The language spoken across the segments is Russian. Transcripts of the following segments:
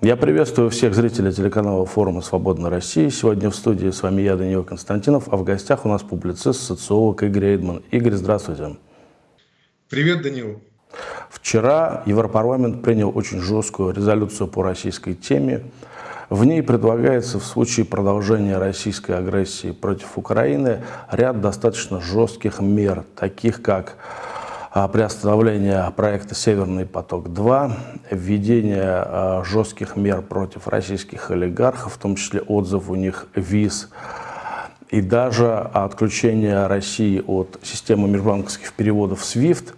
Я приветствую всех зрителей телеканала форума «Свободная Россия». Сегодня в студии с вами я, Даниил Константинов, а в гостях у нас публицист, социолог Игорь Эйдман. Игорь, здравствуйте. Привет, Даниил. Вчера Европарламент принял очень жесткую резолюцию по российской теме. В ней предлагается в случае продолжения российской агрессии против Украины ряд достаточно жестких мер, таких как приостановление проекта «Северный поток-2», введение а, жестких мер против российских олигархов, в том числе отзыв у них виз, и даже отключение России от системы межбанковских переводов SWIFT,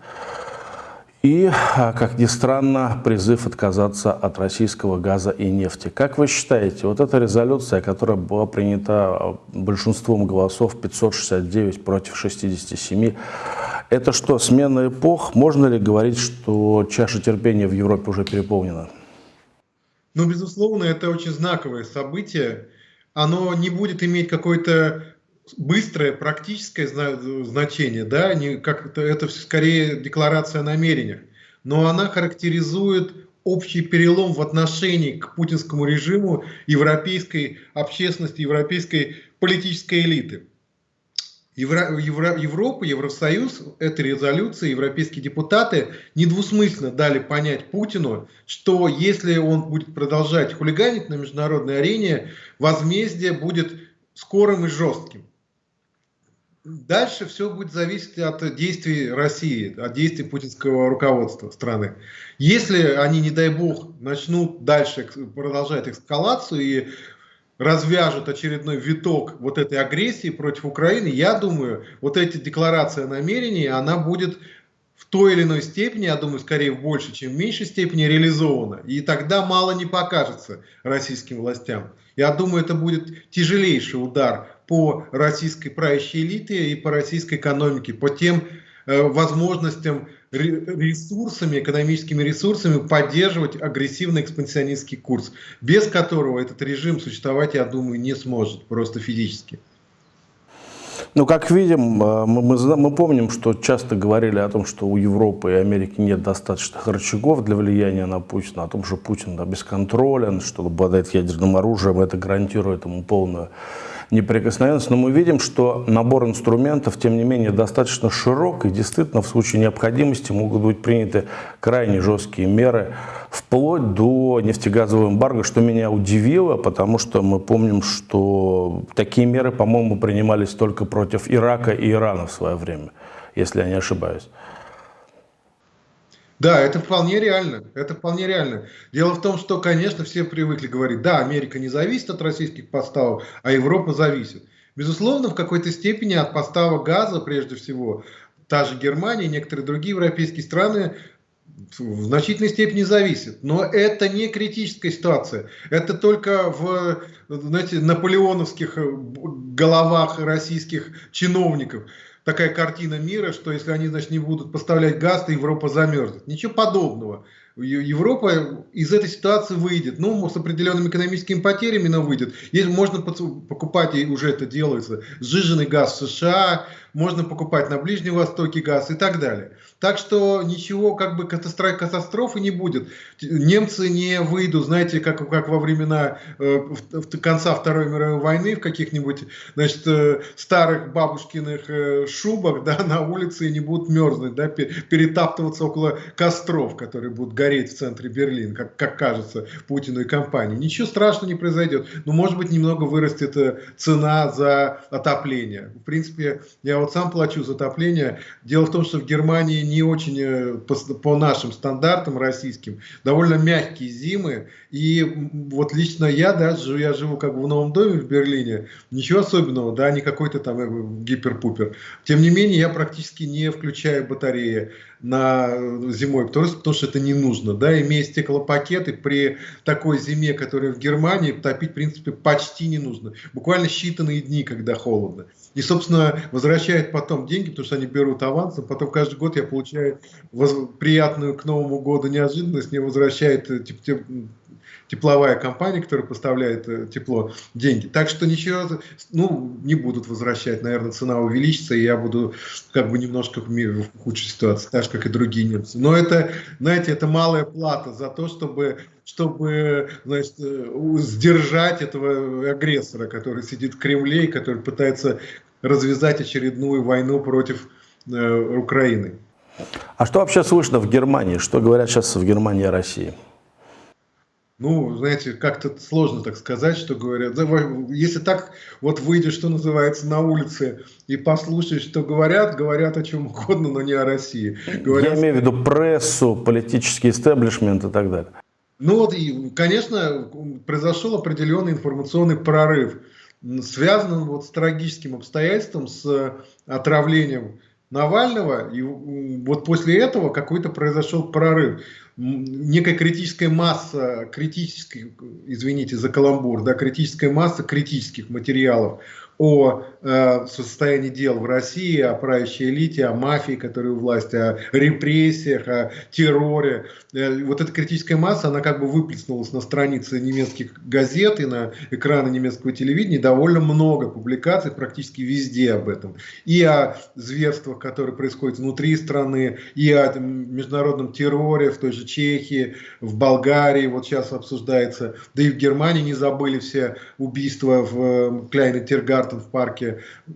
и, а, как ни странно, призыв отказаться от российского газа и нефти. Как вы считаете, вот эта резолюция, которая была принята большинством голосов, 569 против 67, это что, смена эпох? Можно ли говорить, что чаша терпения в Европе уже переполнена? Ну, безусловно, это очень знаковое событие. Оно не будет иметь какое-то быстрое практическое значение, да, не, как это скорее декларация о намерениях, но она характеризует общий перелом в отношении к путинскому режиму европейской общественности, европейской политической элиты. Евро, Евро, Европа, Евросоюз, этой резолюции, европейские депутаты недвусмысленно дали понять Путину, что если он будет продолжать хулиганить на международной арене, возмездие будет скорым и жестким. Дальше все будет зависеть от действий России, от действий путинского руководства страны. Если они, не дай бог, начнут дальше продолжать эскалацию и развяжут очередной виток вот этой агрессии против Украины, я думаю, вот эта декларация намерений, она будет в той или иной степени, я думаю, скорее в большей, чем в меньшей степени реализована. И тогда мало не покажется российским властям. Я думаю, это будет тяжелейший удар по российской правящей элите и по российской экономике, по тем э, возможностям ресурсами, экономическими ресурсами поддерживать агрессивный экспансионистский курс, без которого этот режим существовать, я думаю, не сможет просто физически. Ну, как видим, э, мы, мы, мы помним, что часто говорили о том, что у Европы и Америки нет достаточных рычагов для влияния на Путина, о том, что Путин да, бесконтролен, что обладает ядерным оружием, это гарантирует ему полную неприкосновенность, но мы видим, что набор инструментов, тем не менее, достаточно широк, и действительно в случае необходимости могут быть приняты крайне жесткие меры, вплоть до нефтегазового эмбарго, что меня удивило, потому что мы помним, что такие меры, по-моему, принимались только против Ирака и Ирана в свое время, если я не ошибаюсь. Да, это вполне реально. Это вполне реально. Дело в том, что, конечно, все привыкли говорить, да, Америка не зависит от российских поставок, а Европа зависит. Безусловно, в какой-то степени от поставок газа, прежде всего, та же Германия и некоторые другие европейские страны в значительной степени зависит. Но это не критическая ситуация. Это только в знаете, наполеоновских головах российских чиновников такая картина мира, что если они значит, не будут поставлять газ, то Европа замерзнет. Ничего подобного. Европа из этой ситуации выйдет, ну, с определенными экономическими потерями, но выйдет. Если можно покупать, и уже это делается, сжиженный газ в США, можно покупать на Ближнем Востоке газ и так далее. Так что ничего как бы катастрофы не будет. Немцы не выйдут, знаете, как, как во времена э, конца Второй мировой войны в каких-нибудь значит, э, старых бабушкиных э, шубах да, на улице и не будут мерзнуть, да, перетаптываться около костров, которые будут гореть в центре Берлина, как, как кажется Путину и компании. Ничего страшного не произойдет. Но, может быть, немного вырастет э, цена за отопление. В принципе, я вот сам плачу за отопление. Дело в том, что в Германии не очень, э, по, по нашим стандартам российским, довольно мягкие зимы. И вот лично я, да, я живу как бы в новом доме в Берлине, ничего особенного, да, не какой-то там э, гипер-пупер. Тем не менее, я практически не включаю батареи на зимой, потому, потому что это не нужно, да, имея стеклопакеты при такой зиме, которая в Германии, топить, в принципе, почти не нужно. Буквально считанные дни, когда холодно. И, собственно, возвращают потом деньги, потому что они берут авансом. Потом каждый год я получаю приятную к Новому году неожиданность. Мне возвращают э, типа, тепловая компания, которая поставляет э, тепло, деньги. Так что ничего, ну, не будут возвращать, наверное, цена увеличится, и я буду как бы немножко в худшей ситуации, так же, как и другие немцы. Но это, знаете, это малая плата за то, чтобы чтобы значит, э, сдержать этого агрессора, который сидит в Кремле и который пытается развязать очередную войну против э, Украины. А что вообще слышно в Германии? Что говорят сейчас в Германии о России? Ну, знаете, как-то сложно так сказать, что говорят. Если так вот выйдешь, что называется, на улице и послушаешь, что говорят, говорят о чем угодно, но не о России. Говорят... Я имею в виду прессу, политический истеблишмент и так далее. Ну вот, и, конечно, произошел определенный информационный прорыв, связанный вот с трагическим обстоятельством, с отравлением Навального, и вот после этого какой-то произошел прорыв. Некая критическая масса, критической, извините за каламбур, да, критическая масса критических материалов о э, состоянии дел в России, о правящей элите, о мафии, которая у власти, о репрессиях, о терроре. Э, вот эта критическая масса, она как бы выплеснулась на страницы немецких газет и на экраны немецкого телевидения. Довольно много публикаций практически везде об этом. И о зверствах, которые происходят внутри страны, и о международном терроре в той же Чехии, в Болгарии, вот сейчас обсуждается. Да и в Германии не забыли все убийства в э, Кляйне Тергард в парке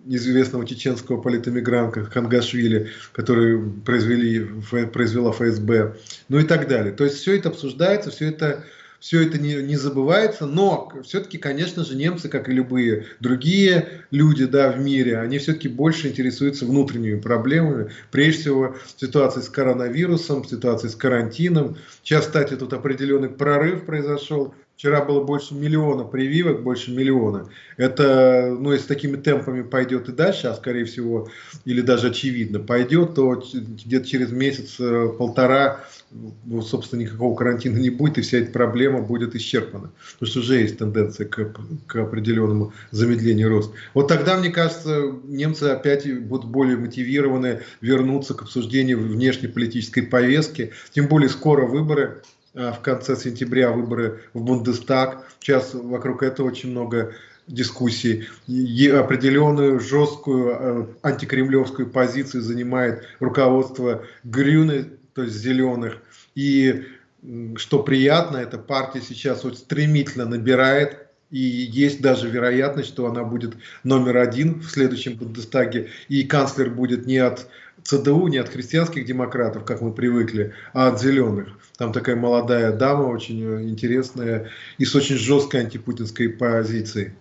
известного чеченского политэмигранта Хангашвили, который произвели, произвела ФСБ, ну и так далее. То есть все это обсуждается, все это все это не, не забывается, но все-таки, конечно же, немцы, как и любые другие люди да, в мире, они все-таки больше интересуются внутренними проблемами, прежде всего ситуацией с коронавирусом, ситуацией с карантином. Сейчас, кстати, тут определенный прорыв произошел Вчера было больше миллиона прививок, больше миллиона. Это, ну, если такими темпами пойдет и дальше, а скорее всего, или даже очевидно пойдет, то где-то через месяц-полтора, э, собственно, никакого карантина не будет, и вся эта проблема будет исчерпана. Потому что уже есть тенденция к, к определенному замедлению роста. Вот тогда, мне кажется, немцы опять будут более мотивированы вернуться к обсуждению внешнеполитической повестки. Тем более скоро выборы в конце сентября выборы в Бундестаг. Сейчас вокруг этого очень много дискуссий. И определенную жесткую э, антикремлевскую позицию занимает руководство Грюны, то есть зеленых. И что приятно, эта партия сейчас вот стремительно набирает и есть даже вероятность, что она будет номер один в следующем Бундестаге, и канцлер будет не от ЦДУ, не от христианских демократов, как мы привыкли, а от зеленых. Там такая молодая дама, очень интересная и с очень жесткой антипутинской позицией.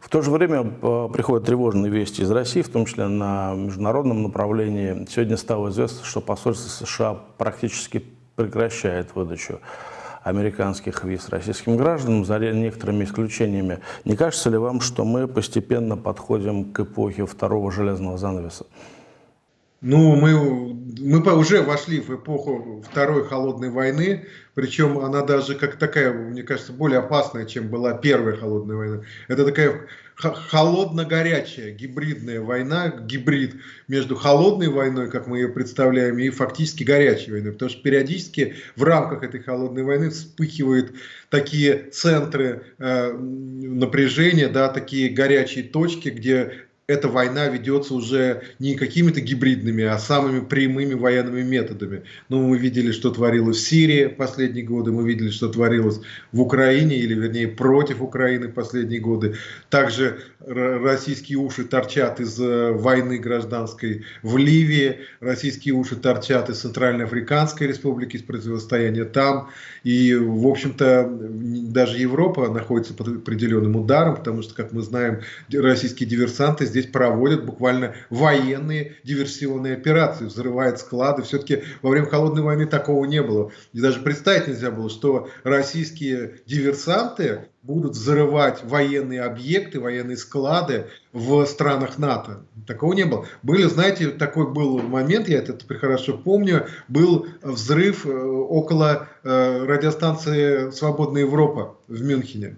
В то же время э, приходят тревожные вести из России, в том числе на международном направлении. Сегодня стало известно, что посольство США практически прекращает выдачу американских виз российским гражданам, за некоторыми исключениями. Не кажется ли вам, что мы постепенно подходим к эпохе второго железного занавеса? Ну, мы, мы уже вошли в эпоху Второй холодной войны, причем она даже как такая, мне кажется, более опасная, чем была Первая холодная война. Это такая холодно-горячая гибридная война, гибрид между холодной войной, как мы ее представляем, и фактически горячей войной. Потому что периодически в рамках этой холодной войны вспыхивают такие центры э, напряжения, да, такие горячие точки, где эта война ведется уже не какими-то гибридными, а самыми прямыми военными методами. Ну, мы видели, что творилось в Сирии последние годы, мы видели, что творилось в Украине, или вернее против Украины последние годы. Также российские уши торчат из э, войны гражданской в Ливии, российские уши торчат из Центральноафриканской республики, из противостояния там. И, в общем-то, даже Европа находится под определенным ударом, потому что, как мы знаем, российские диверсанты здесь здесь проводят буквально военные диверсионные операции, взрывают склады. Все-таки во время холодной войны такого не было. И даже представить нельзя было, что российские диверсанты будут взрывать военные объекты, военные склады в странах НАТО. Такого не было. Были, знаете, такой был момент, я это хорошо помню, был взрыв э, около э, радиостанции «Свободная Европа» в Мюнхене.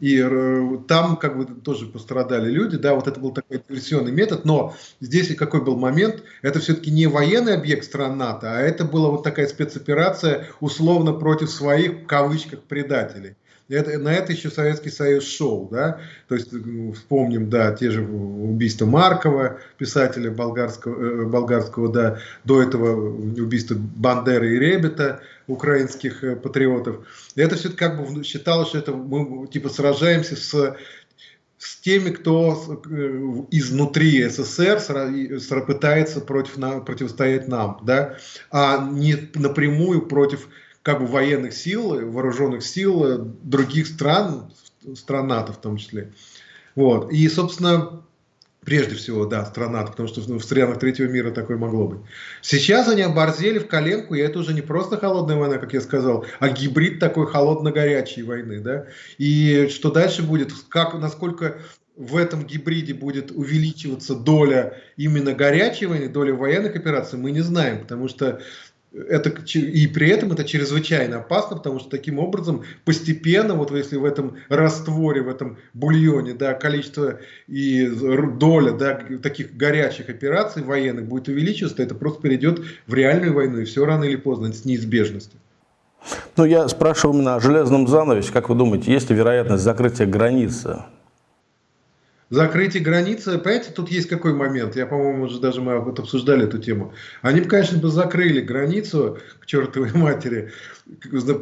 И э, там как бы тоже пострадали люди, да, вот это был такой диверсионный метод, но здесь какой был момент, это все-таки не военный объект стран НАТО, а это была вот такая спецоперация условно против своих, в кавычках, предателей. Это, на это еще Советский Союз шел, да, то есть вспомним, да, те же убийства Маркова, писателя болгарского, э, болгарского да, до этого убийства Бандеры и Ребета, украинских э, патриотов. Это все как бы считалось, что это мы типа сражаемся с с теми, кто э, изнутри СССР пытается против, противостоять нам, да, а не напрямую против как бы военных сил, вооруженных сил э, других стран, стран НАТО в том числе. Вот. И, собственно, прежде всего, да, стран НАТО, потому что в странах третьего мира такое могло быть. Сейчас они оборзели в коленку, и это уже не просто холодная война, как я сказал, а гибрид такой холодно-горячей войны, да. И что дальше будет, как, насколько в этом гибриде будет увеличиваться доля именно горячей войны, доля военных операций, мы не знаем, потому что это, и при этом это чрезвычайно опасно, потому что таким образом постепенно, вот если в этом растворе, в этом бульоне, да, количество и доля да, таких горячих операций военных будет увеличиваться, это просто перейдет в реальную войну, и все рано или поздно, с неизбежностью. Ну, я спрашивал именно о железном занавесе. Как вы думаете, есть ли вероятность закрытия границы закрытие границы, понимаете, тут есть какой момент, я, по-моему, уже даже мы вот обсуждали эту тему. Они бы, конечно, бы закрыли границу к чертовой матери.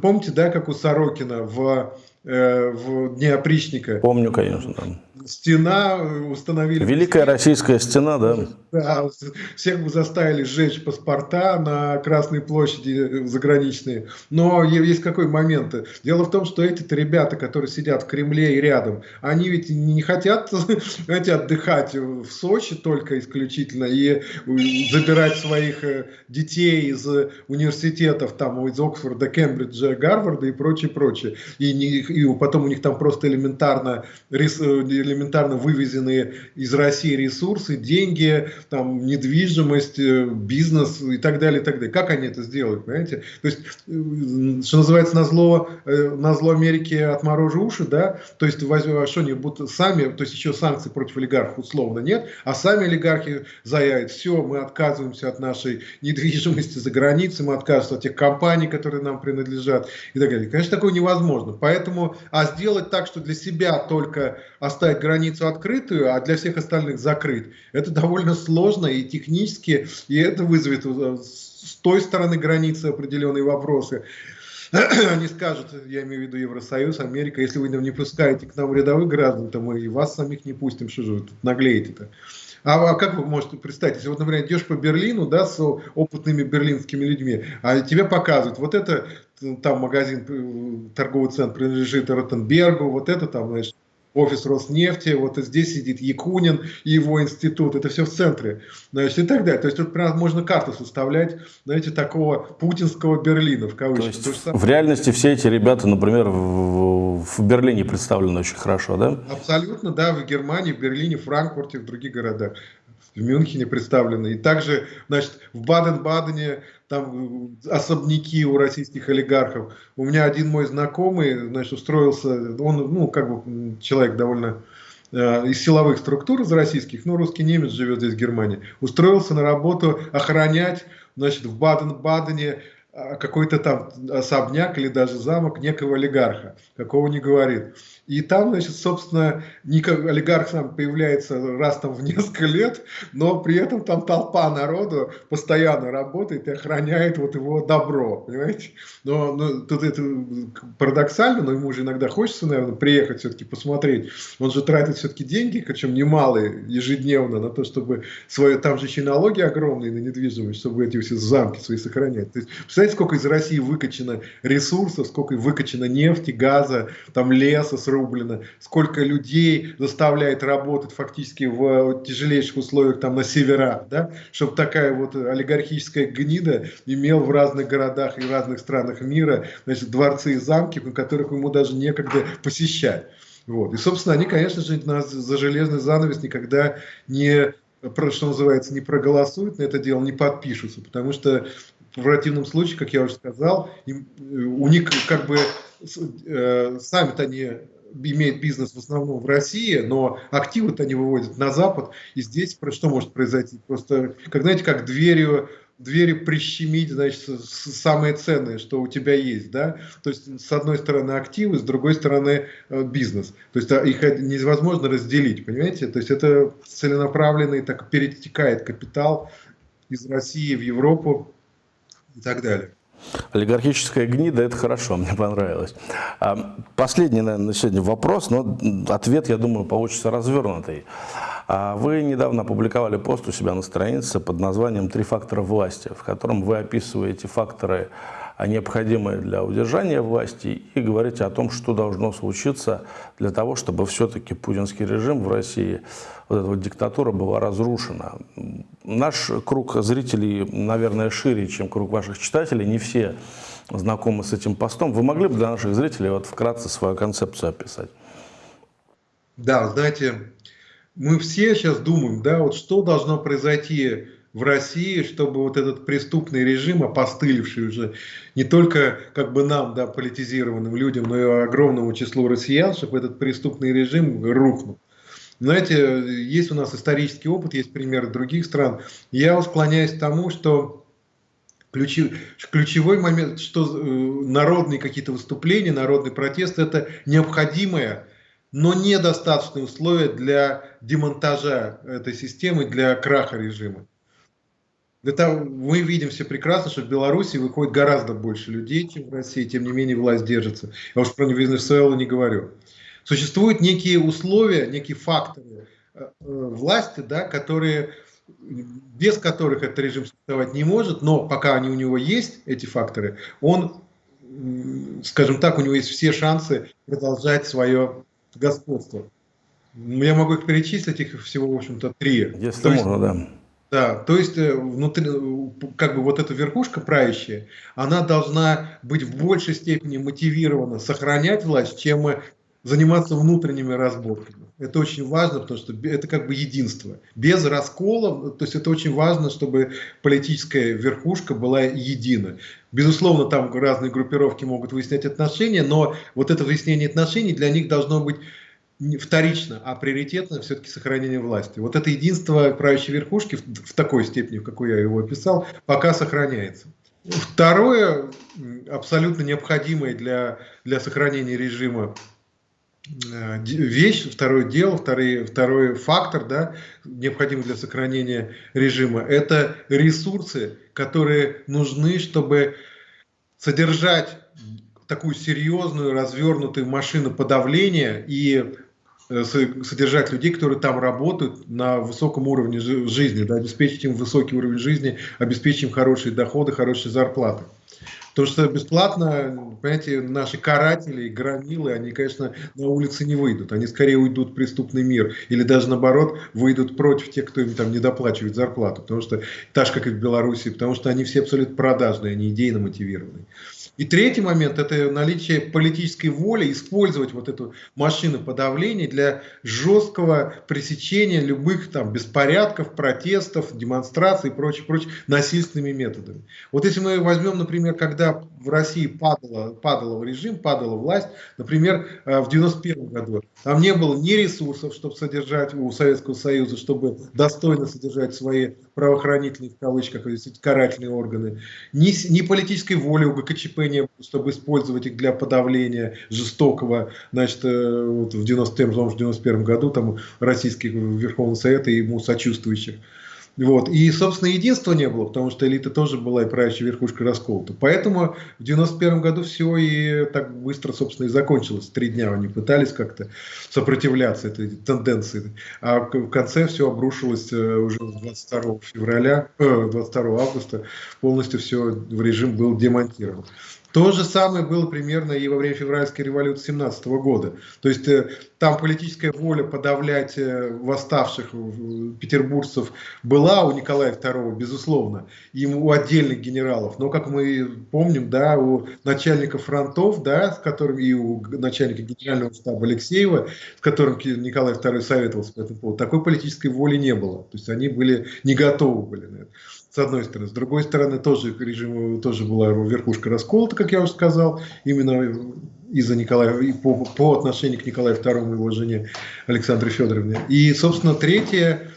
Помните, да, как у Сорокина в, э, в Дне опричника? Помню, конечно, стена э, установили. Великая российская стена, да? Да, всех бы заставили сжечь паспорта на Красной площади э, заграничные. Но есть какой момент. Дело в том, что эти-то ребята, которые сидят в Кремле и рядом, они ведь не хотят, знаете, отдыхать в Сочи только исключительно и забирать своих э, детей из университетов, там, из Оксфорда, Кембриджа, Гарварда и прочее, прочее. И, не, и потом у них там просто элементарно, элементарно элементарно вывезенные из России ресурсы, деньги, там, недвижимость, э, бизнес и так далее, и так далее. Как они это сделают, понимаете? То есть, э, что называется, на зло, э, на зло Америки отморожу уши, да? То есть, а что они будут сами, то есть еще санкций против олигархов условно нет, а сами олигархи заявят, все, мы отказываемся от нашей недвижимости за границей, мы отказываемся от тех компаний, которые нам принадлежат и так далее. Конечно, такое невозможно. Поэтому, а сделать так, что для себя только оставить границу открытую, а для всех остальных закрыть, это довольно сложно и технически, и это вызовет э, с той стороны границы определенные вопросы. Они скажут, я имею в виду Евросоюз, Америка, если вы не пускаете к нам рядовых граждан, то мы и вас самих не пустим, что же вы тут наглеете-то. А, а как вы можете представить, если вот, например, идешь по Берлину, да, с опытными берлинскими людьми, а тебе показывают, вот это там магазин, э, торговый центр принадлежит Ротенбергу, вот это там, значит, офис Роснефти, вот здесь сидит Якунин и его институт, это все в центре, значит, и так далее. То есть тут прям можно карту составлять, знаете, такого путинского Берлина, в кавычках. То есть, в реальности все эти ребята, например, в, в Берлине представлены очень хорошо, да? Абсолютно, да, в Германии, в Берлине, Франкфурте, в других городах в Мюнхене представлены. И также, значит, в Баден-Бадене там особняки у российских олигархов. У меня один мой знакомый, значит, устроился, он, ну, как бы человек довольно э, из силовых структур, из российских, ну, русский немец живет здесь в Германии, устроился на работу охранять, значит, в Баден-Бадене э, какой-то там особняк или даже замок некого олигарха, какого не говорит. И там, значит, собственно, олигарх сам появляется раз там в несколько лет, но при этом там толпа народу постоянно работает и охраняет вот его добро, понимаете? Но, но тут это парадоксально, но ему же иногда хочется, наверное, приехать все-таки посмотреть. Он же тратит все-таки деньги, причем немалые, ежедневно, на то, чтобы свое, там же еще налоги огромные на недвижимость, чтобы эти все замки свои сохранять. То есть, представляете, сколько из России выкачано ресурсов, сколько выкачано нефти, газа, там леса, рублено, сколько людей заставляет работать фактически в тяжелейших условиях там на северах, да, чтобы такая вот олигархическая гнида имел в разных городах и разных странах мира, значит, дворцы и замки, на которых ему даже некогда посещать. Вот. И, собственно, они, конечно же, нас за железный занавес никогда не, что называется, не проголосуют на это дело, не подпишутся, потому что в противном случае, как я уже сказал, им, у них как бы э, сами-то они имеет бизнес в основном в России, но активы-то они выводят на Запад, и здесь что может произойти? Просто, как знаете, как дверью двери прищемить, значит, самое ценное, что у тебя есть, да, то есть с одной стороны активы, с другой стороны э, бизнес, то есть а, их невозможно разделить, понимаете, то есть это целенаправленный, так перетекает капитал из России в Европу и так далее. Олигархическая гнида – это хорошо, мне понравилось. А, последний, наверное, на сегодня вопрос, но ответ, я думаю, получится развернутый. А вы недавно опубликовали пост у себя на странице под названием «Три фактора власти», в котором вы описываете факторы, необходимые для удержания власти, и говорите о том, что должно случиться для того, чтобы все-таки путинский режим в России, вот эта вот диктатура была разрушена. Наш круг зрителей, наверное, шире, чем круг ваших читателей, не все знакомы с этим постом. Вы могли бы для наших зрителей вот вкратце свою концепцию описать? Да, знаете, мы все сейчас думаем, да, вот что должно произойти в России, чтобы вот этот преступный режим, опостылевший уже не только как бы нам, да, политизированным людям, но и огромному числу россиян, чтобы этот преступный режим рухнул. Знаете, есть у нас исторический опыт, есть примеры других стран. Я склоняюсь к тому, что ключевой момент, что э, народные какие-то выступления, народный протест – это необходимое но недостаточные условия для демонтажа этой системы, для краха режима. Это мы видим все прекрасно, что в Беларуси выходит гораздо больше людей, чем в России, тем не менее власть держится. Я уж про Венесуэлу не говорю. Существуют некие условия, некие факторы э, э, власти, да, которые, без которых этот режим существовать не может, но пока они у него есть, эти факторы, он, скажем так, у него есть все шансы продолжать свое господства. Я могу их перечислить, их всего, в общем-то, три. Если то можно, есть, да. Да, то есть э, внутри, как бы вот эта верхушка правящая, она должна быть в большей степени мотивирована сохранять власть, чем заниматься внутренними разборками. Это очень важно, потому что это как бы единство. Без раскола, то есть это очень важно, чтобы политическая верхушка была едина. Безусловно, там разные группировки могут выяснять отношения, но вот это выяснение отношений для них должно быть вторично, а приоритетно все-таки сохранение власти. Вот это единство правящей верхушки в, в такой степени, в какой я его описал, пока сохраняется. Второе, абсолютно необходимое для, для сохранения режима Э, вещь, второе дело, второй, второй фактор, да, необходимый для сохранения режима, это ресурсы, которые нужны, чтобы содержать такую серьезную, развернутую машину подавления и содержать людей, которые там работают на высоком уровне жизни, да, обеспечить им высокий уровень жизни, обеспечить им хорошие доходы, хорошие зарплаты. То, что бесплатно, понимаете, наши каратели, громилы, они, конечно, на улице не выйдут. Они скорее уйдут в преступный мир. Или даже наоборот, выйдут против тех, кто им там не доплачивает зарплату. Потому что, так же, как и в Беларуси, потому что они все абсолютно продажные, они идейно мотивированные. И третий момент – это наличие политической воли использовать вот эту машину подавления для жесткого пресечения любых там беспорядков, протестов, демонстраций и прочее, прочее насильственными методами. Вот если мы возьмем, например, когда в России падало, падал режим, падала власть, например, э, в 91 году, там не было ни ресурсов, чтобы содержать у Советского Союза, чтобы достойно содержать свои правоохранительные, в кавычках, карательные органы, ни, ни политической воли у ГКЧП было, чтобы использовать их для подавления жестокого, значит, э, вот в 91 году там российский Верховный Совет и ему сочувствующих. Вот. И, собственно, единства не было, потому что элита тоже была и правящая верхушка расколота. Поэтому в 91 году все и так быстро, собственно, и закончилось. Три дня они пытались как-то сопротивляться этой тенденции. А в конце все обрушилось э, уже 22 февраля, 22 э, августа. Полностью все в режим был демонтирован. То же самое было примерно и во время февральской революции 17 года. То есть э, там политическая воля подавлять э, восставших петербуржцев была у Николая II, безусловно, и у отдельных генералов. Но, как мы помним, да, у начальников фронтов, да, с которыми и у начальника генерального штаба Алексеева, с которым Николай II советовался по этому поводу, такой политической воли не было. То есть они были не готовы были на это с одной стороны. С другой стороны, тоже режим, тоже была верхушка расколота, как я уже сказал, именно из-за Николая, по, по отношению к Николаю II и его жене Александре Федоровне. И, собственно, третье,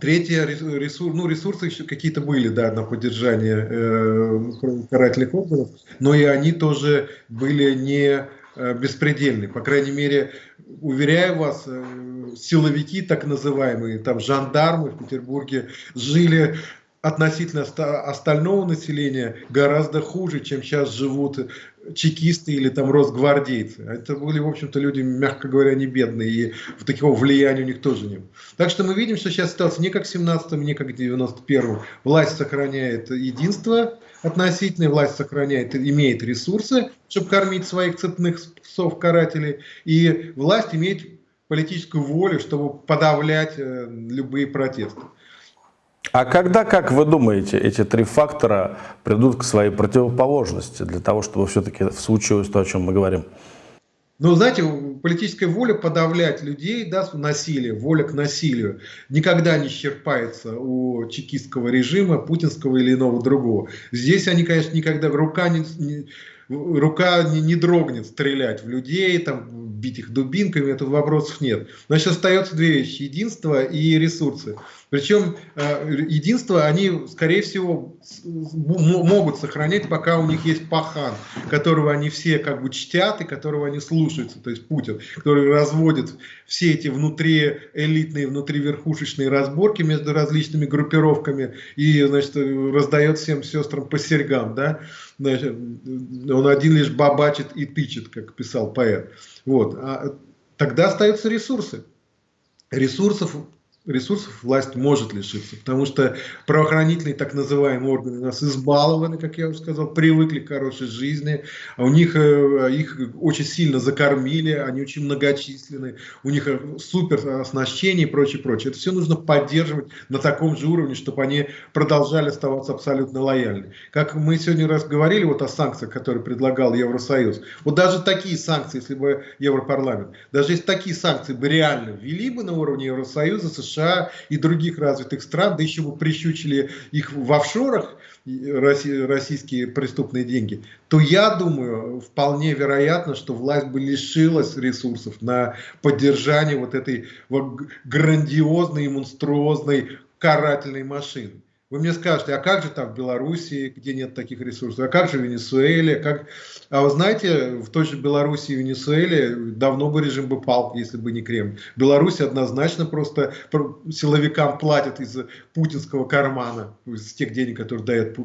Третье, ресурс, ну, ресурсы еще какие-то были, да, на поддержание э, карательных органов, но и они тоже были не э, беспредельны. По крайней мере, уверяю вас, э, силовики, так называемые, там жандармы в Петербурге жили относительно остального населения гораздо хуже, чем сейчас живут чекисты или там росгвардейцы. Это были, в общем-то, люди, мягко говоря, не бедные, и такого влияния у них тоже не было. Так что мы видим, что сейчас ситуация не как в 17-м, не как в 91-м. Власть сохраняет единство относительное, власть сохраняет, имеет ресурсы, чтобы кормить своих цепных псов-карателей, и власть имеет политическую волю, чтобы подавлять э, любые протесты. А когда, как вы думаете, эти три фактора придут к своей противоположности для того, чтобы все-таки случилось то, о чем мы говорим? Ну, знаете, политическая воля подавлять людей, да, насилие, воля к насилию никогда не исчерпается у чекистского режима, путинского или иного другого. Здесь они, конечно, никогда, рука не, не рука не, не дрогнет стрелять в людей, там, бить их дубинками, это вопросов нет. Значит, остается две вещи, единство и ресурсы. Причем э, единство они, скорее всего, могут сохранять, пока у них есть пахан, которого они все как бы чтят и которого они слушаются, то есть Путин, который разводит все эти внутри элитные, внутри верхушечные разборки между различными группировками и, значит, раздает всем сестрам по серьгам, да, значит, он один лишь бабачит и тычет, как писал поэт. Вот. А тогда остаются ресурсы. Ресурсов ресурсов власть может лишиться, потому что правоохранительные так называемые органы у нас избалованы, как я уже сказал, привыкли к хорошей жизни, а у них э, их очень сильно закормили, они очень многочисленны, у них э, супер оснащение и прочее, прочее. Это все нужно поддерживать на таком же уровне, чтобы они продолжали оставаться абсолютно лояльны. Как мы сегодня раз говорили вот о санкциях, которые предлагал Евросоюз, вот даже такие санкции, если бы Европарламент, даже если такие санкции бы реально ввели бы на уровне Евросоюза, США США и других развитых стран, да еще бы прищучили их в офшорах, российские преступные деньги, то я думаю, вполне вероятно, что власть бы лишилась ресурсов на поддержание вот этой грандиозной и монструозной карательной машины. Вы мне скажете, а как же там в Белоруссии, где нет таких ресурсов, а как же в Венесуэле? Как... А вы знаете, в той же Белоруссии и Венесуэле давно бы режим бы пал, если бы не Кремль. Беларусь однозначно просто силовикам платят из путинского кармана, из тех денег, которые дает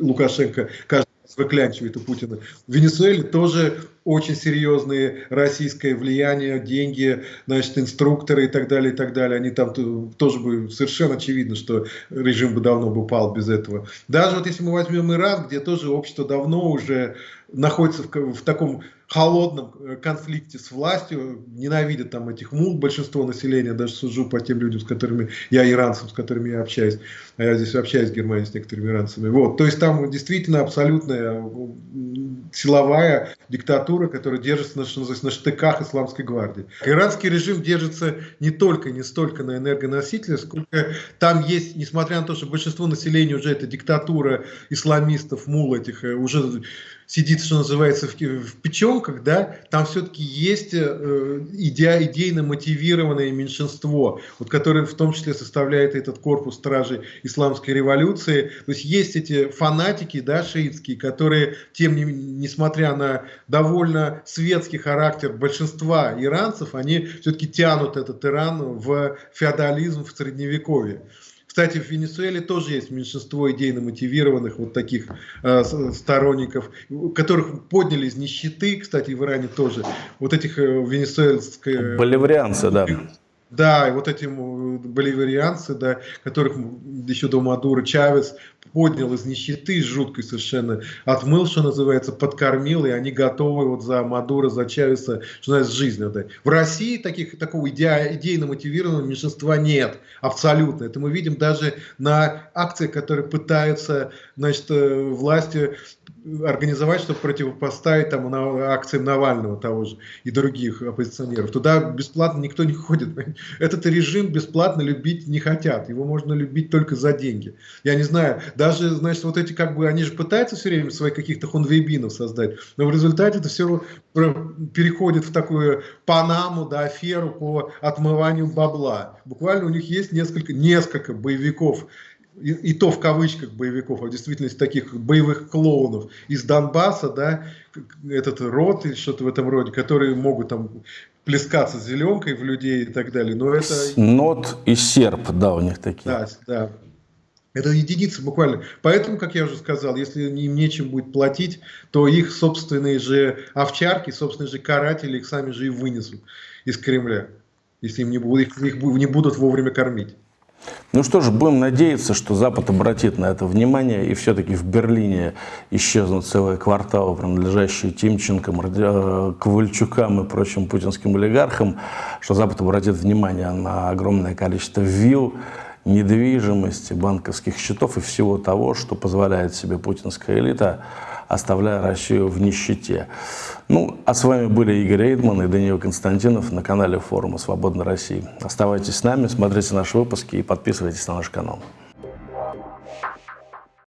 Лукашенко каждый выклянчивает у Путина. В Венесуэле тоже очень серьезные российское влияние, деньги, значит, инструкторы и так далее, и так далее. Они там тоже бы совершенно очевидно, что режим бы давно бы упал без этого. Даже вот если мы возьмем Иран, где тоже общество давно уже находится в, в таком холодном э, конфликте с властью, ненавидят там этих мул, большинство населения, даже сужу по тем людям, с которыми я иранцам, с которыми я общаюсь, а я здесь общаюсь в Германии с некоторыми иранцами. Вот, то есть там действительно абсолютная силовая диктатура, которая держится на, на штыках исламской гвардии. Иранский режим держится не только, не столько на энергоносителях, сколько там есть, несмотря на то, что большинство населения уже это диктатура исламистов, мул этих, э, уже сидит, что называется, в, в печенках, да, там все-таки есть э, иде, идейно мотивированное меньшинство, вот, которое в том числе составляет этот корпус стражей исламской революции. То есть есть эти фанатики, да, шиитские, которые, тем не несмотря на довольно светский характер большинства иранцев, они все-таки тянут этот Иран в феодализм, в средневековье. Кстати, в Венесуэле тоже есть меньшинство идейно мотивированных вот таких э, сторонников, которых подняли из нищеты, кстати, в Иране тоже, вот этих э, венесуэльских... Боливарианцы, да. Да, и вот эти боливарианцы, да, которых еще до Мадура Чавес поднял из нищеты жуткой совершенно, отмыл, что называется, подкормил, и они готовы вот за Мадура, за Чавеса, что называется, жизнь отдать. В России таких, такого иде, идейно мотивированного меньшинства нет, абсолютно. Это мы видим даже на акциях, которые пытаются, значит, э, власти организовать, чтобы противопоставить там на акциям Навального того же и других оппозиционеров. Туда бесплатно никто не ходит. этот режим бесплатно любить не хотят. Его можно любить только за деньги. Я не знаю, даже, значит, вот эти как бы, они же пытаются все время своих каких-то хунвейбинов создать, но в результате это все переходит в такую панаму, да, аферу по отмыванию бабла. Буквально у них есть несколько, несколько боевиков, и, и то в кавычках боевиков, а в действительности таких боевых клоунов из Донбасса, да, этот род или что-то в этом роде, которые могут там плескаться зеленкой в людей и так далее. Но это... Нот и серп, да, у них такие. Да, да. Это единицы буквально. Поэтому, как я уже сказал, если им нечем будет платить, то их собственные же овчарки, собственные же каратели их сами же и вынесут из Кремля, если им не будут, их, их не будут вовремя кормить. Ну что же, будем надеяться, что Запад обратит на это внимание, и все-таки в Берлине исчезнут целые кварталы, принадлежащие Тимченкам, э, Ковальчукам и прочим путинским олигархам, что Запад обратит внимание на огромное количество вилл, недвижимости, банковских счетов и всего того, что позволяет себе путинская элита, оставляя Россию в нищете. Ну, а с вами были Игорь Эйдман и Даниил Константинов на канале форума «Свободной России». Оставайтесь с нами, смотрите наши выпуски и подписывайтесь на наш канал.